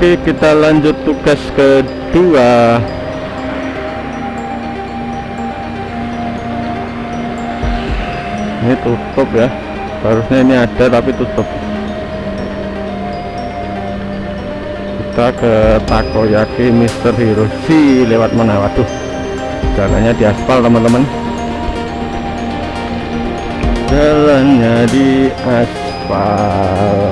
Oke kita lanjut tugas kedua. Ini tutup ya. Harusnya ini ada tapi tutup. Kita ke takoyaki Mister Hiroshi lewat mana? Waduh jalannya di aspal teman-teman. Jalannya di aspal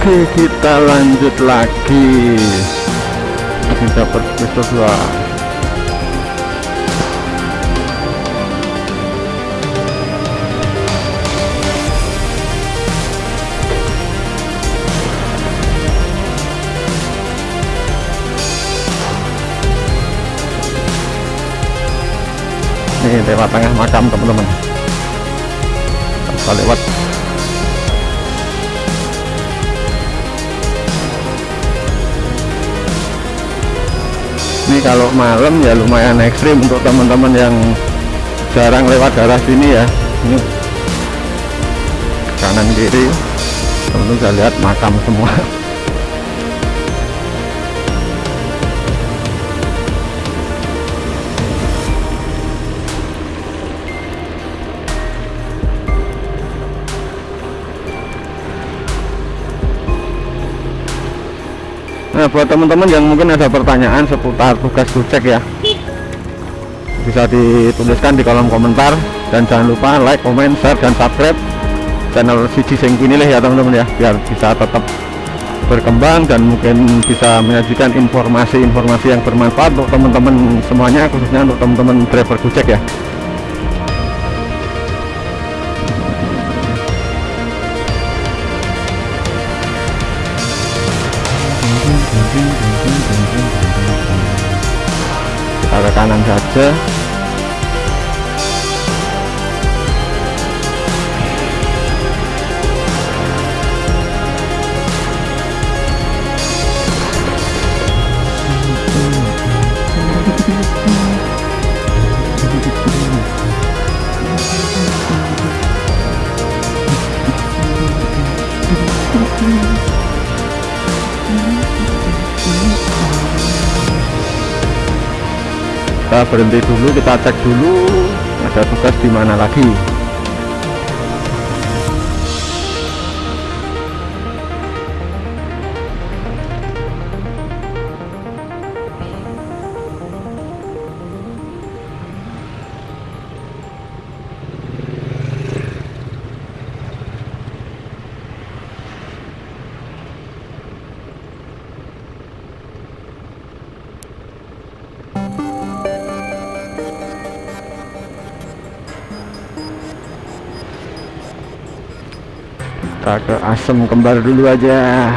Oke kita lanjut lagi. Kita perspektif dua. Ini lewat tengah makam teman-teman. Kita lewat ini kalau malam ya lumayan ekstrim untuk teman-teman yang jarang lewat daerah sini ya. Ini kanan kiri. Teman-teman bisa lihat makam semua Nah buat teman-teman yang mungkin ada pertanyaan seputar tugas kucek ya bisa dituliskan di kolom komentar. Dan jangan lupa like, comment, share, dan subscribe channel Siji Sengkini ya teman-teman ya biar bisa tetap berkembang dan mungkin bisa menyajikan informasi-informasi yang bermanfaat untuk teman-teman semuanya khususnya untuk teman-teman driver kucek ya kanan saja kita berhenti dulu kita cek dulu ada tugas di mana lagi kita ke asem kembar dulu aja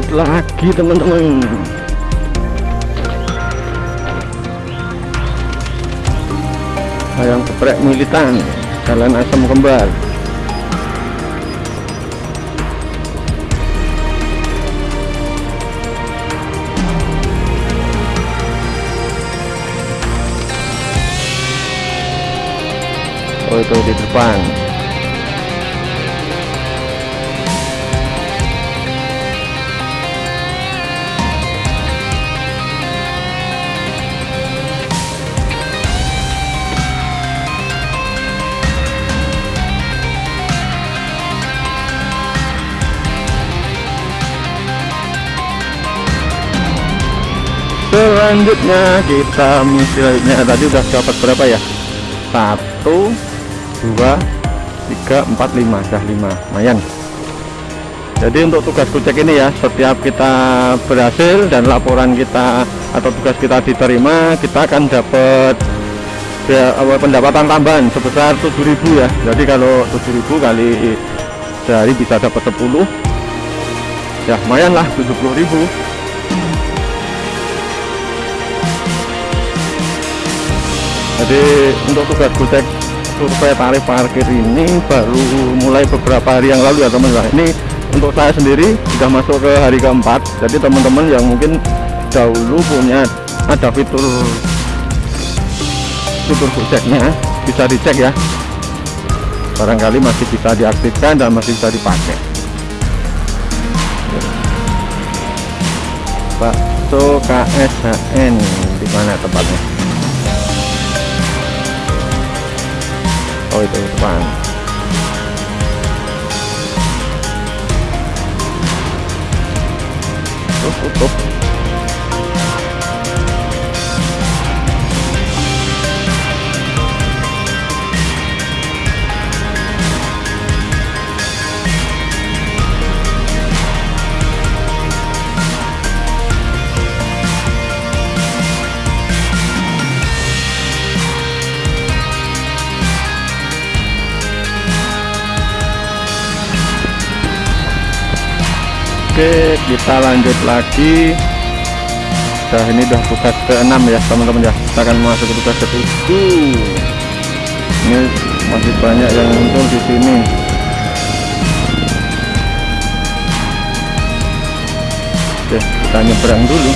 lanjut lagi teman-teman. Ayam geprek militan. Jalan asam kembar. Oh itu di depan selanjutnya kita misalnya tadi udah dapat berapa ya? Satu dua tiga empat lima. Dah lima. Lumayan. Jadi untuk tugas kucek ini ya setiap kita berhasil dan laporan kita atau tugas kita diterima kita akan dapat ya, pendapatan tambahan sebesar 7000 ya. Jadi kalau 7000 kali sehari bisa dapat 10 ya lumayan lah 70000 jadi untuk tugas kucek survei tarif parkir ini baru mulai beberapa hari yang lalu ya teman-teman. Ini untuk saya sendiri sudah masuk ke hari keempat. Jadi teman-teman yang mungkin dahulu punya ada fitur fitur kuceknya bisa dicek ya. Barangkali masih bisa diaktifkan dan masih bisa dipakai. Bakso KSHN di mana tempatnya oh itu depan tutup tutup Oke kita lanjut lagi. Nah ini udah tugas ke-6 ya teman-teman ya. Kita akan masuk ke tugas ke-7 Ini masih banyak yang muncul di sini. Oke kita nyebrang dulu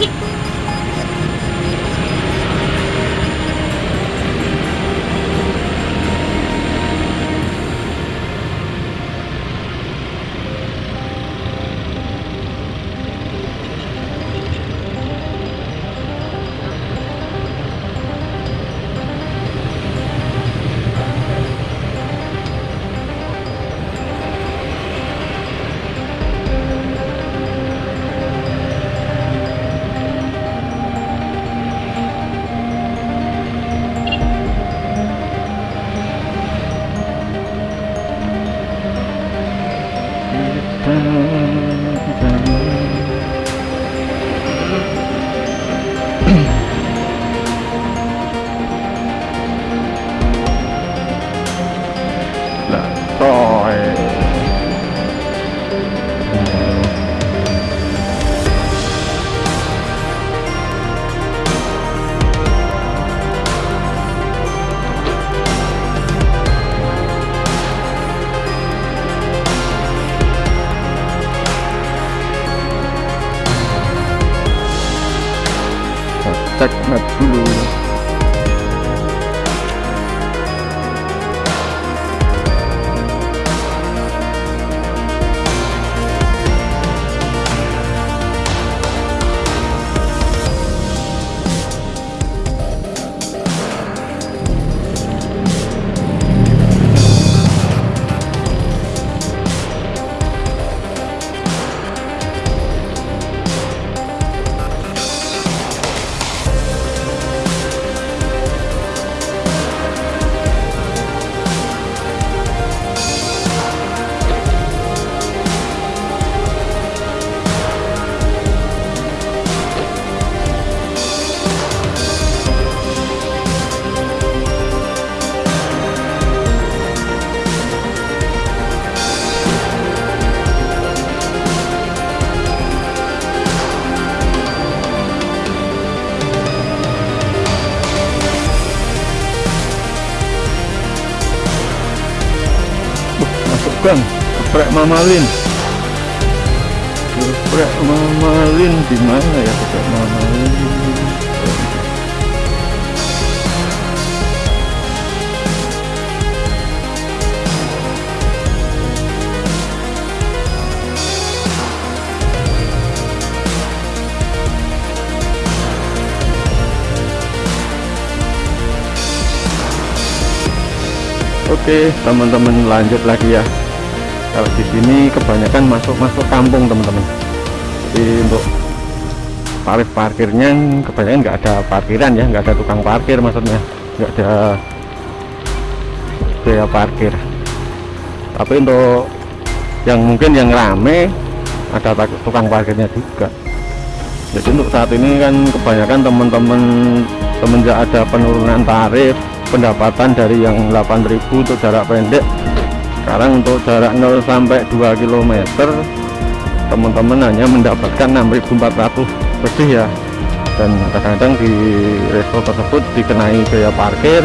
Yeah. Amen. tak not tylu Bang geprek mamalin geprek mamalin di mana ya geprek mamalin Oke teman-teman lanjut lagi ya kalau di sini kebanyakan masuk-masuk kampung teman-teman. Jadi untuk tarif parkirnya kebanyakan nggak ada parkiran ya nggak ada tukang parkir maksudnya. Nggak ada biaya parkir. Tapi untuk yang mungkin yang rame ada tukang parkirnya juga. Jadi untuk saat ini kan kebanyakan teman-teman semenjak ada penurunan tarif pendapatan dari yang 8000 untuk jarak pendek sekarang untuk jarak 0 sampai 2 km teman-teman hanya mendapatkan 6400 lebih ya. Dan kadang-kadang di resto tersebut dikenai biaya parkir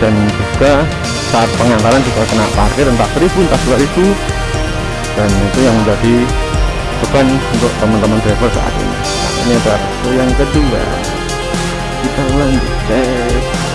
dan juga saat pengantaran juga kena parkir entah 1000 entah 2000 dan itu yang menjadi beban untuk teman-teman driver saat ini. Ini adalah yang kedua. Kita lanjut. cek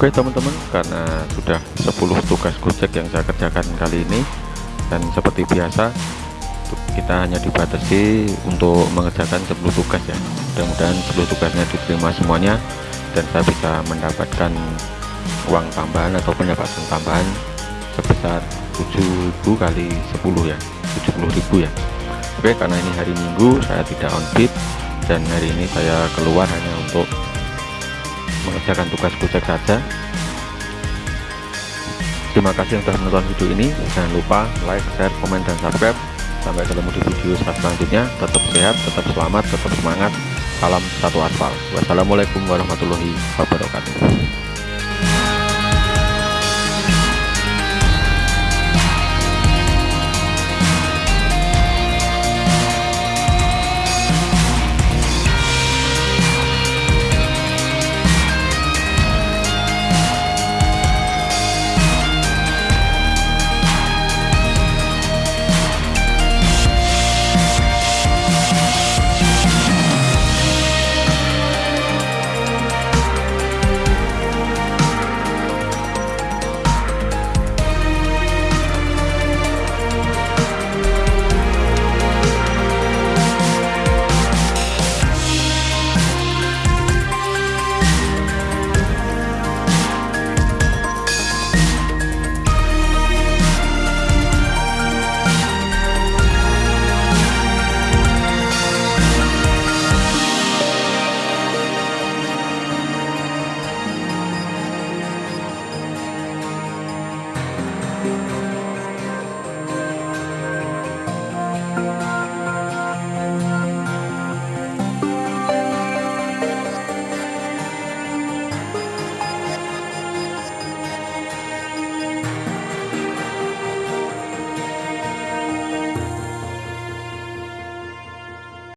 Oke teman-teman karena sudah 10 tugas gojek yang saya kerjakan kali ini dan seperti biasa kita hanya dibatasi untuk mengerjakan 10 tugas ya. Mudah-mudahan 10 tugasnya diterima semuanya dan saya bisa mendapatkan uang tambahan atau pendapatan tambahan sebesar 7000 kali 10 ya 70.000 ya. Oke karena ini hari Minggu saya tidak on bid dan hari ini saya keluar hanya untuk mengerjakan tugas gojek saja. Terima kasih sudah menonton video ini. Jangan lupa like share komen dan subscribe. Sampai ketemu di video selanjutnya. Tetap sehat tetap selamat tetap semangat. Salam satu aspal. Wassalamualaikum warahmatullahi wabarakatuh